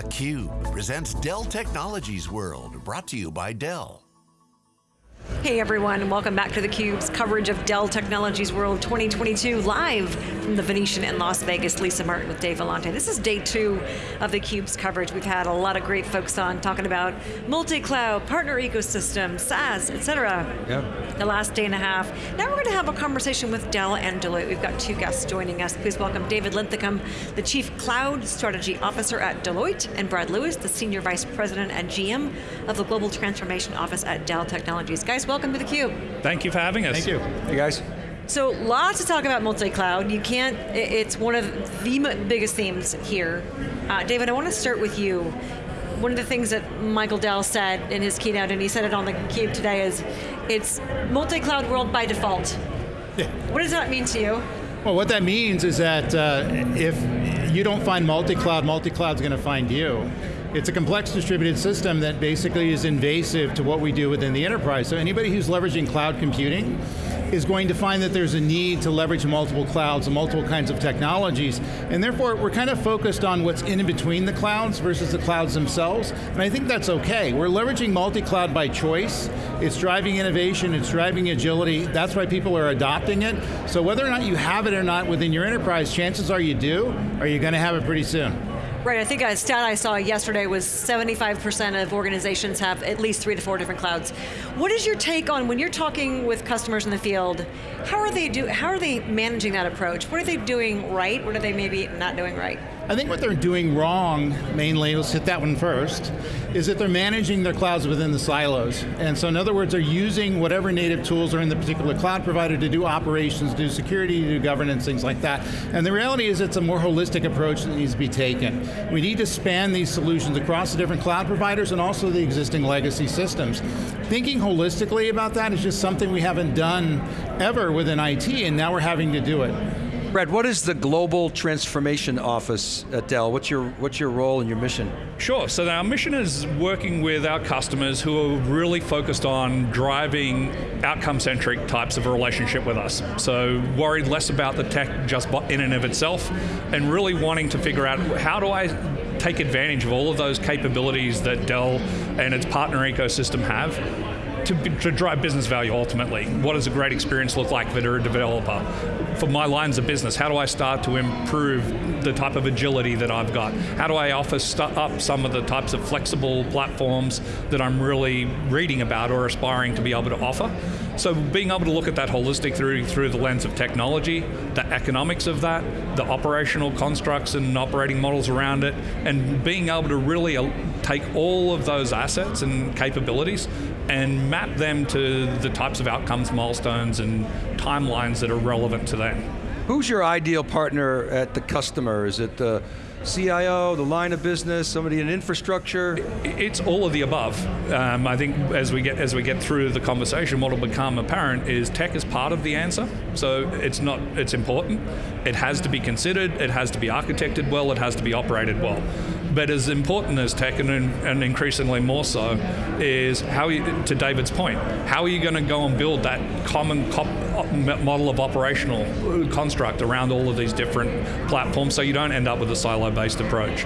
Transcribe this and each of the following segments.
theCUBE presents Dell Technologies World, brought to you by Dell. Hey everyone, welcome back to theCUBE's coverage of Dell Technologies World 2022, live from the Venetian in Las Vegas. Lisa Martin with Dave Vellante. This is day two of theCUBE's coverage. We've had a lot of great folks on talking about multi-cloud, partner ecosystem, SaaS, et cetera. Yep. The last day and a half. Now we're going to have a conversation with Dell and Deloitte. We've got two guests joining us. Please welcome David Linthicum, the Chief Cloud Strategy Officer at Deloitte, and Brad Lewis, the Senior Vice President and GM of the Global Transformation Office at Dell Technologies. Guys, welcome to theCUBE. Thank you for having us. Thank you. Hey guys. So lots to talk about multi-cloud. You can't, it's one of the biggest themes here. Uh, David, I want to start with you. One of the things that Michael Dell said in his keynote, and he said it on the Cube today, is it's multi-cloud world by default. Yeah. What does that mean to you? Well, what that means is that uh, if you don't find multi-cloud, multi-cloud's going to find you. It's a complex distributed system that basically is invasive to what we do within the enterprise. So anybody who's leveraging cloud computing is going to find that there's a need to leverage multiple clouds and multiple kinds of technologies, and therefore we're kind of focused on what's in between the clouds versus the clouds themselves, and I think that's okay. We're leveraging multi-cloud by choice, it's driving innovation, it's driving agility, that's why people are adopting it, so whether or not you have it or not within your enterprise, chances are you do, or you're going to have it pretty soon. Right, I think a stat I saw yesterday was 75% of organizations have at least three to four different clouds. What is your take on, when you're talking with customers in the field, how are they, do, how are they managing that approach? What are they doing right? What are they maybe not doing right? I think what they're doing wrong, mainly, let's hit that one first, is that they're managing their clouds within the silos. And so in other words, they're using whatever native tools are in the particular cloud provider to do operations, do security, do governance, things like that. And the reality is it's a more holistic approach that needs to be taken. We need to span these solutions across the different cloud providers and also the existing legacy systems. Thinking holistically about that is just something we haven't done ever within IT, and now we're having to do it. Brad, what is the Global Transformation Office at Dell? What's your, what's your role and your mission? Sure, so our mission is working with our customers who are really focused on driving outcome-centric types of relationship with us. So worried less about the tech just in and of itself, and really wanting to figure out how do I take advantage of all of those capabilities that Dell and its partner ecosystem have to, to, drive business value ultimately. What does a great experience look like for a developer? For my lines of business, how do I start to improve the type of agility that I've got? How do I offer up some of the types of flexible platforms that I'm really reading about or aspiring to be able to offer? So being able to look at that holistic through, through the lens of technology, the economics of that, the operational constructs and operating models around it, and being able to really uh, take all of those assets and capabilities and map them to the types of outcomes, milestones, and timelines that are relevant to them. Who's your ideal partner at the customer? Is it the CIO, the line of business, somebody in infrastructure? It's all of the above. Um, I think as we get as we get through the conversation, what will become apparent is tech is part of the answer. So it's not it's important. It has to be considered. It has to be architected well. It has to be operated well. But as important as tech, and, and increasingly more so, is how you, to David's point, how are you going to go and build that common model of operational uh, construct around all of these different platforms so you don't end up with a silo-based approach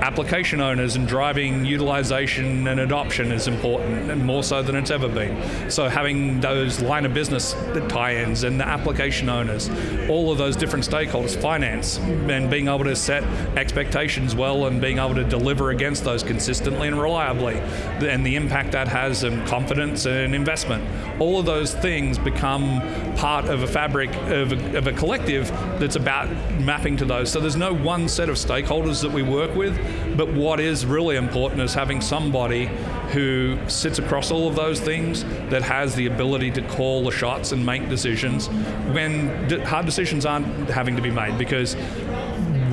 application owners and driving utilization and adoption is important, and more so than it's ever been. So having those line of business tie-ins and the application owners, all of those different stakeholders, finance, and being able to set expectations well and being able to deliver against those consistently and reliably, and the impact that has and confidence and investment. All of those things become part of a fabric of a, of a collective that's about mapping to those. So there's no one set of stakeholders that we work with, but what is really important is having somebody who sits across all of those things that has the ability to call the shots and make decisions when hard decisions aren't having to be made because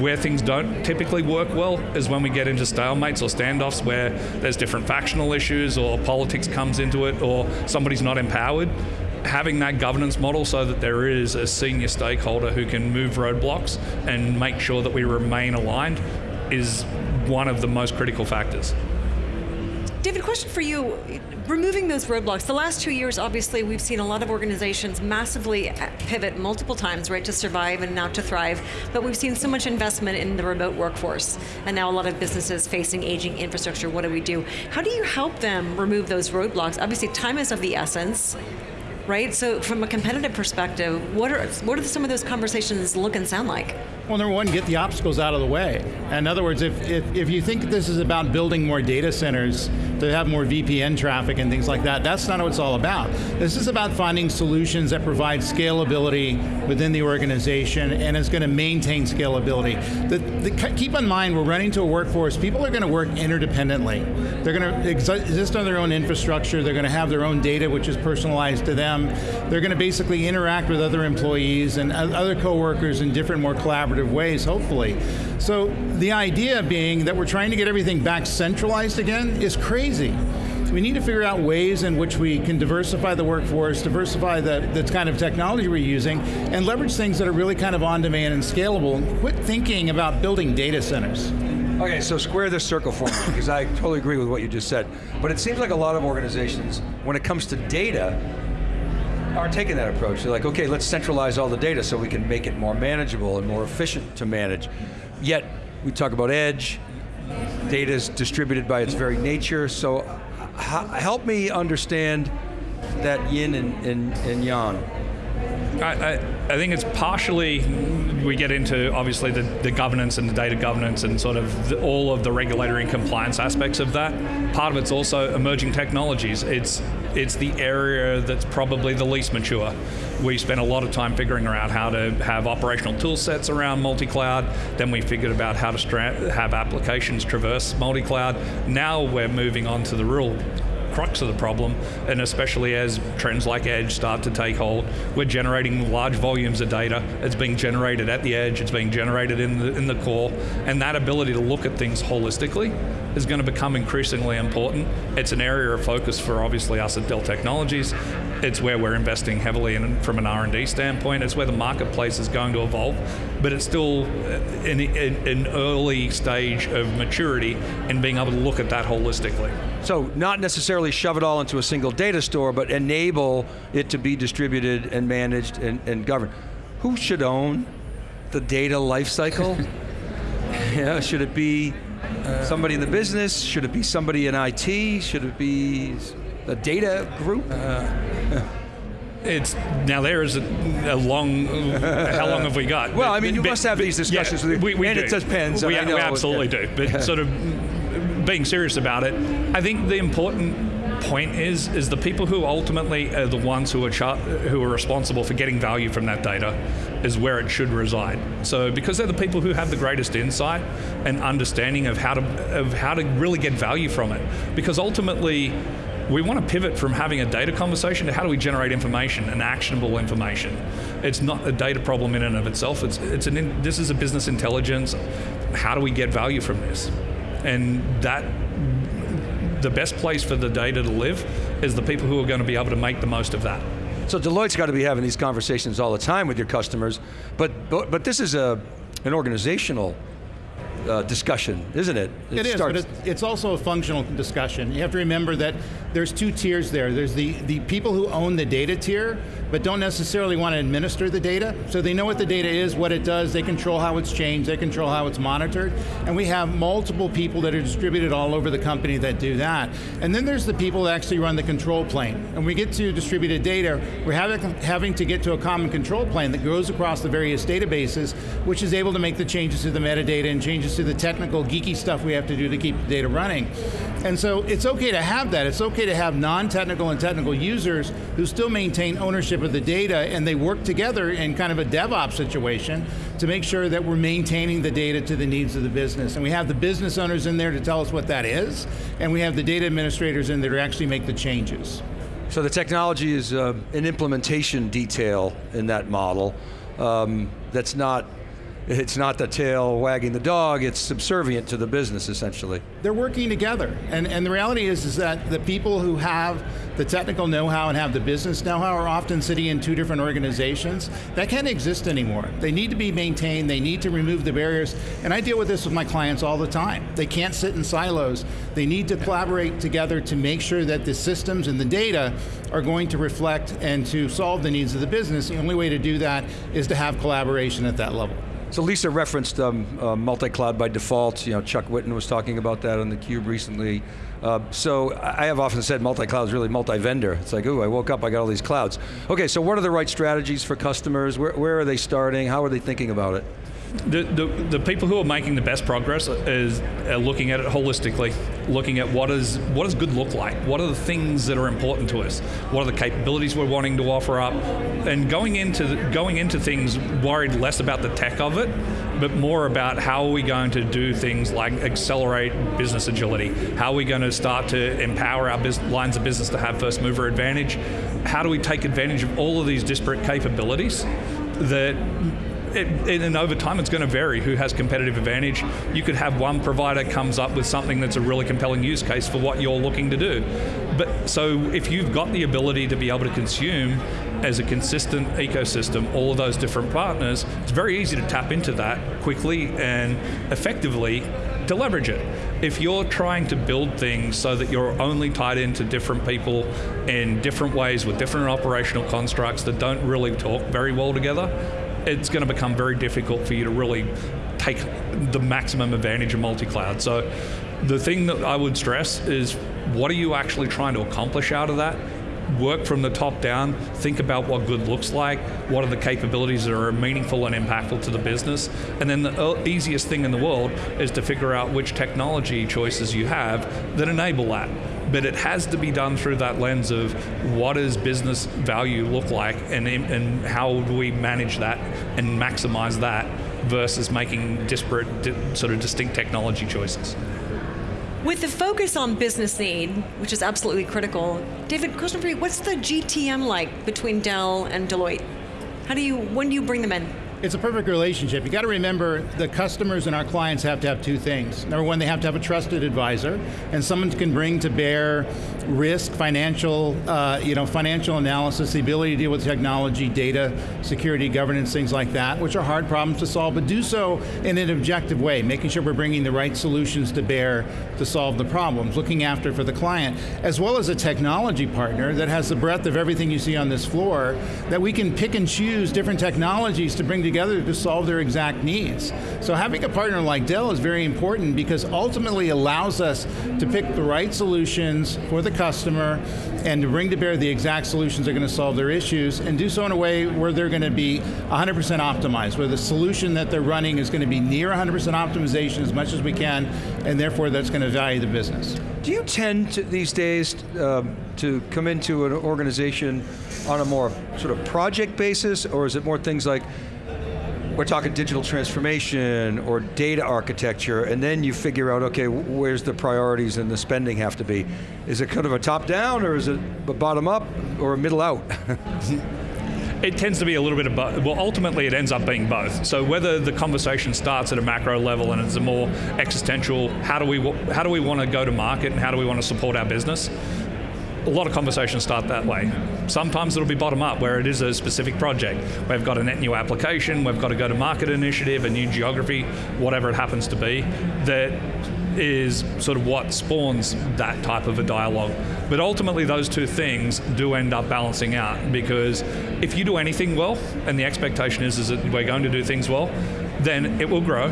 where things don't typically work well is when we get into stalemates or standoffs where there's different factional issues or politics comes into it or somebody's not empowered having that governance model so that there is a senior stakeholder who can move roadblocks and make sure that we remain aligned is one of the most critical factors. David, question for you. Removing those roadblocks, the last two years, obviously, we've seen a lot of organizations massively pivot multiple times, right, to survive and now to thrive. But we've seen so much investment in the remote workforce, and now a lot of businesses facing aging infrastructure. What do we do? How do you help them remove those roadblocks? Obviously, time is of the essence right? So from a competitive perspective, what are what are some of those conversations look and sound like? Well, number one, get the obstacles out of the way. In other words, if, if, if you think this is about building more data centers to have more VPN traffic and things like that, that's not what it's all about. This is about finding solutions that provide scalability within the organization and is going to maintain scalability. The, the, keep in mind, we're running to a workforce, people are going to work interdependently. They're going to exist on their own infrastructure, they're going to have their own data which is personalized to them. They're going to basically interact with other employees and other coworkers in different, more collaborative collaborative ways, hopefully. So the idea being that we're trying to get everything back centralized again is crazy. We need to figure out ways in which we can diversify the workforce, diversify the, the kind of technology we're using, and leverage things that are really kind of on demand and scalable, quit thinking about building data centers. Okay, so square this circle for me, because I totally agree with what you just said. But it seems like a lot of organizations, when it comes to data, are taking that approach. They're like, okay, let's centralize all the data so we can make it more manageable and more efficient to manage. Yet, we talk about edge, data is distributed by its very nature, so help me understand that yin and, and, and yang. I, I, I, think it's partially we get into obviously the, the governance and the data governance and sort of the, all of the regulatory and compliance aspects of that. Part of it's also emerging technologies. It's it's the area that's probably the least mature. We spent a lot of time figuring out how to have operational tool sets around multi-cloud. Then we figured about how to have applications traverse multi-cloud. Now we're moving on to the real crux of the problem, and especially as trends like edge start to take hold, we're generating large volumes of data. It's being generated at the edge, it's being generated in the, in the core, and that ability to look at things holistically is going to become increasingly important. It's an area of focus for obviously us at Dell Technologies. It's where we're investing heavily in, from an R&D standpoint. It's where the marketplace is going to evolve, but it's still in an early stage of maturity in being able to look at that holistically. So not necessarily shove it all into a single data store, but enable it to be distributed and managed and, and governed. Who should own the data lifecycle? yeah, should it be somebody in the business? Should it be somebody in IT? Should it be a data group? Uh, it's now there is a, a, long. How long have we got? Well, I mean, you but, must have these discussions. Yeah, we, we and do. it depends. We, we absolutely do. But sort of being serious about it, I think the important point is is the people who ultimately are the ones who are char- who are responsible for getting value from that data is where it should reside. So because they're the people who have the greatest insight and understanding of how to of how to really get value from it. Because ultimately we want to pivot from having a data conversation to how do we generate information and actionable information. It's not a data problem in and of itself. It's it's an in, this is a business intelligence. How do we get value from this? and that the best place for the data to live is the people who are going to be able to make the most of that. So Deloitte's got to be having these conversations all the time with your customers, but but, but this is a an organizational uh, discussion, isn't it? it, it is, but it's also a functional discussion. You have to remember that there's two tiers there. There's the, the people who own the data tier, but don't necessarily want to administer the data. So they know what the data is, what it does, they control how it's changed, they control how it's monitored. And we have multiple people that are distributed all over the company that do that. And then there's the people that actually run the control plane. And we get to distributed data, we're having, having to get to a common control plane that goes across the various databases, which is able to make the changes to the metadata and changes to the technical, geeky stuff we have to do to keep the data running. And so it's okay to have that. It's okay to have non-technical and technical users who still maintain ownership of the data and they work together in kind of a DevOps situation to make sure that we're maintaining the data to the needs of the business. And we have the business owners in there to tell us what that is, and we have the data administrators in there to actually make the changes. So the technology is uh, an implementation detail in that model um, that's not it's not the tail wagging the dog, it's subservient to the business essentially. They're working together. And, and the reality is, is that the people who have the technical know-how and have the business know-how are often sitting in two different organizations. That can't exist anymore. They need to be maintained, they need to remove the barriers. And I deal with this with my clients all the time. They can't sit in silos. They need to collaborate together to make sure that the systems and the data are going to reflect and to solve the needs of the business. The only way to do that is to have collaboration at that level. So Lisa referenced um, uh, multi-cloud by default. You know, Chuck Whitten was talking about that on theCUBE recently. Uh, so I have often said multi-cloud is really multi-vendor. It's like, ooh, I woke up, I got all these clouds. Okay, so what are the right strategies for customers? Where, where are they starting? How are they thinking about it? The, the, the, people who are making the best progress is looking at it holistically, looking at what is what does good look like, what are the things that are important to us, what are the capabilities we're wanting to offer up, and going into going into things worried less about the tech of it, but more about how are we going to do things like accelerate business agility, how are we going to start to empower our lines of business to have first mover advantage, how do we take advantage of all of these disparate capabilities that it, and over time it's going to vary who has competitive advantage. You could have one provider comes up with something that's a really compelling use case for what you're looking to do. But so if you've got the ability to be able to consume as a consistent ecosystem, all of those different partners, it's very easy to tap into that quickly and effectively to leverage it. If you're trying to build things so that you're only tied into different people in different ways with different operational constructs that don't really talk very well together, it's going to become very difficult for you to really take the maximum advantage of multi-cloud. So the thing that I would stress is what are you actually trying to accomplish out of that? Work from the top down, think about what good looks like, what are the capabilities that are meaningful and impactful to the business, and then the uh, easiest thing in the world is to figure out which technology choices you have that enable that but it has to be done through that lens of what does business value look like and, and how do we manage that and maximize that versus making disparate, sort of distinct technology choices. With the focus on business need, which is absolutely critical, David, question for you, what's the GTM like between Dell and Deloitte? How do you, when do you bring them in? It's a perfect relationship. You got to remember the customers and our clients have to have two things. Number one, they have to have a trusted advisor and someone can bring to bear risk, financial, uh, you know, financial analysis, the ability to deal with technology, data, security, governance, things like that, which are hard problems to solve, but do so in an objective way, making sure we're bringing the right solutions to bear to solve the problems, looking after for the client, as well as a technology partner that has the breadth of everything you see on this floor, that we can pick and choose different technologies to bring together to solve their exact needs. So having a partner like Dell is very important because ultimately allows us to pick the right solutions for the customer and to bring to bear the exact solutions that are going to solve their issues and do so in a way where they're going to be 100% optimized, where the solution that they're running is going to be near 100% optimization as much as we can, and therefore that's going to value the business. Do you tend to, these days um, to come into an organization on a more sort of project basis, or is it more things like we're talking digital transformation or data architecture, and then you figure out, okay, where's the priorities and the spending have to be? Is it kind of a top down, or is it a bottom up, or a middle out? it tends to be a little bit of both. Well, ultimately it ends up being both. So whether the conversation starts at a macro level and it's a more existential, how do we, how do we want to go to market and how do we want to support our business? A lot of conversations start that way. Sometimes it'll be bottom up, where it is a specific project. We've got a net new application, we've got a go-to-market initiative, a new geography, whatever it happens to be, that is sort of what spawns that type of a dialogue. But ultimately those two things do end up balancing out because if you do anything well, and the expectation is, is that we're going to do things well, then it will grow.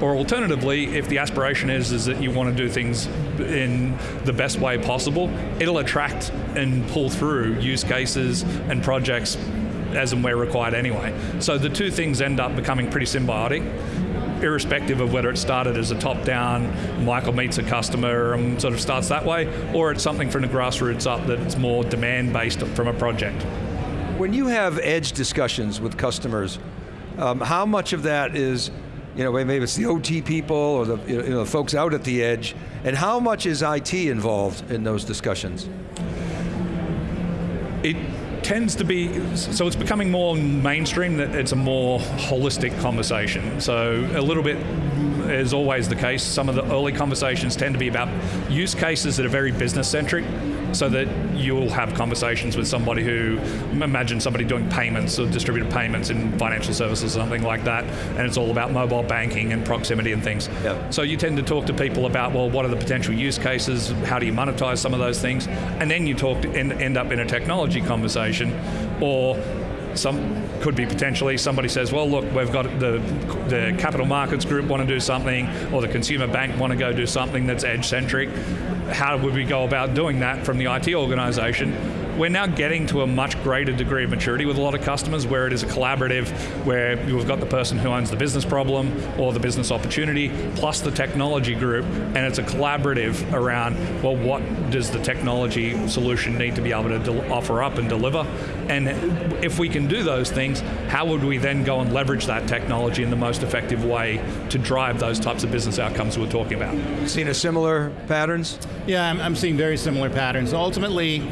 Or alternatively, if the aspiration is, is that you want to do things in the best way possible, it'll attract and pull through use cases and projects as and where required anyway. So the two things end up becoming pretty symbiotic irrespective of whether it started as a top-down, Michael meets a customer and sort of starts that way, or it's something from the grassroots up that's more demand-based from a project. When you have edge discussions with customers, um, how much of that is, you know, maybe it's the OT people or the, you know, the folks out at the edge, and how much is IT involved in those discussions? It tends to be so it's becoming more mainstream that it's a more holistic conversation. So a little bit is always the case. Some of the early conversations tend to be about use cases that are very business centric, so that you'll have conversations with somebody who imagine somebody doing payments or distributed payments in financial services or something like that, and it's all about mobile banking and proximity and things. Yep. So you tend to talk to people about well, what are the potential use cases? How do you monetize some of those things? And then you talk to end, end up in a technology conversation, or some could be potentially somebody says, well, look, we've got the the capital markets group want to do something, or the consumer bank want to go do something that's edge centric. How would we go about doing that from the IT organization? We're now getting to a much greater degree of maturity with a lot of customers where it is a collaborative, where you've got the person who owns the business problem or the business opportunity, plus the technology group, and it's a collaborative around, well, what does the technology solution need to be able to offer up and deliver? And if we can do those things, how would we then go and leverage that technology in the most effective way to drive those types of business outcomes we're talking about? Seen a similar patterns? Yeah, I'm, I'm seeing very similar patterns. Ultimately,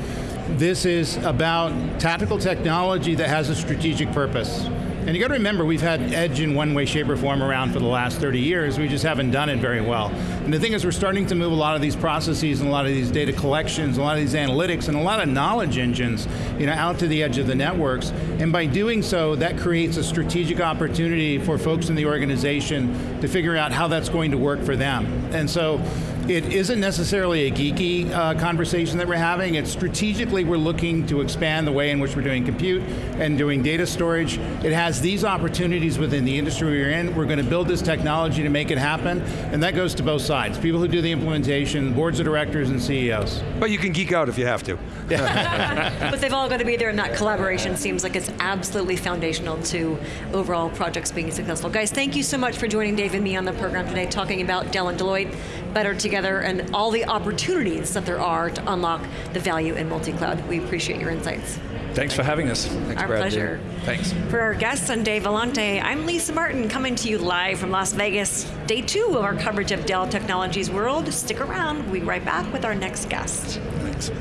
this is about tactical technology that has a strategic purpose. And you got to remember, we've had edge in one way, shape, or form around for the last 30 years. We just haven't done it very well. And the thing is, we're starting to move a lot of these processes and a lot of these data collections, a lot of these analytics, and a lot of knowledge engines, you know, out to the edge of the networks. And by doing so, that creates a strategic opportunity for folks in the organization to figure out how that's going to work for them. And so, it isn't necessarily a geeky uh, conversation that we're having. It's strategically we're looking to expand the way in which we're doing compute and doing data storage. It has these opportunities within the industry we're in. We're going to build this technology to make it happen, and that goes to both sides. People who do the implementation, boards of directors, and CEOs. But you can geek out if you have to. but they've all got to be there, and that collaboration seems like it's absolutely foundational to overall projects being successful. Guys, thank you so much for joining Dave and me on the program today, talking about Dell and Deloitte better together and all the opportunities that there are to unlock the value in multi-cloud. We appreciate your insights. Thanks for having us. Thanks, Our Brad. pleasure. Thanks. For our guests on Dave Vellante, I'm Lisa Martin coming to you live from Las Vegas. Day two of our coverage of Dell Technologies World. Stick around. We'll be right back with our next guest. Thanks.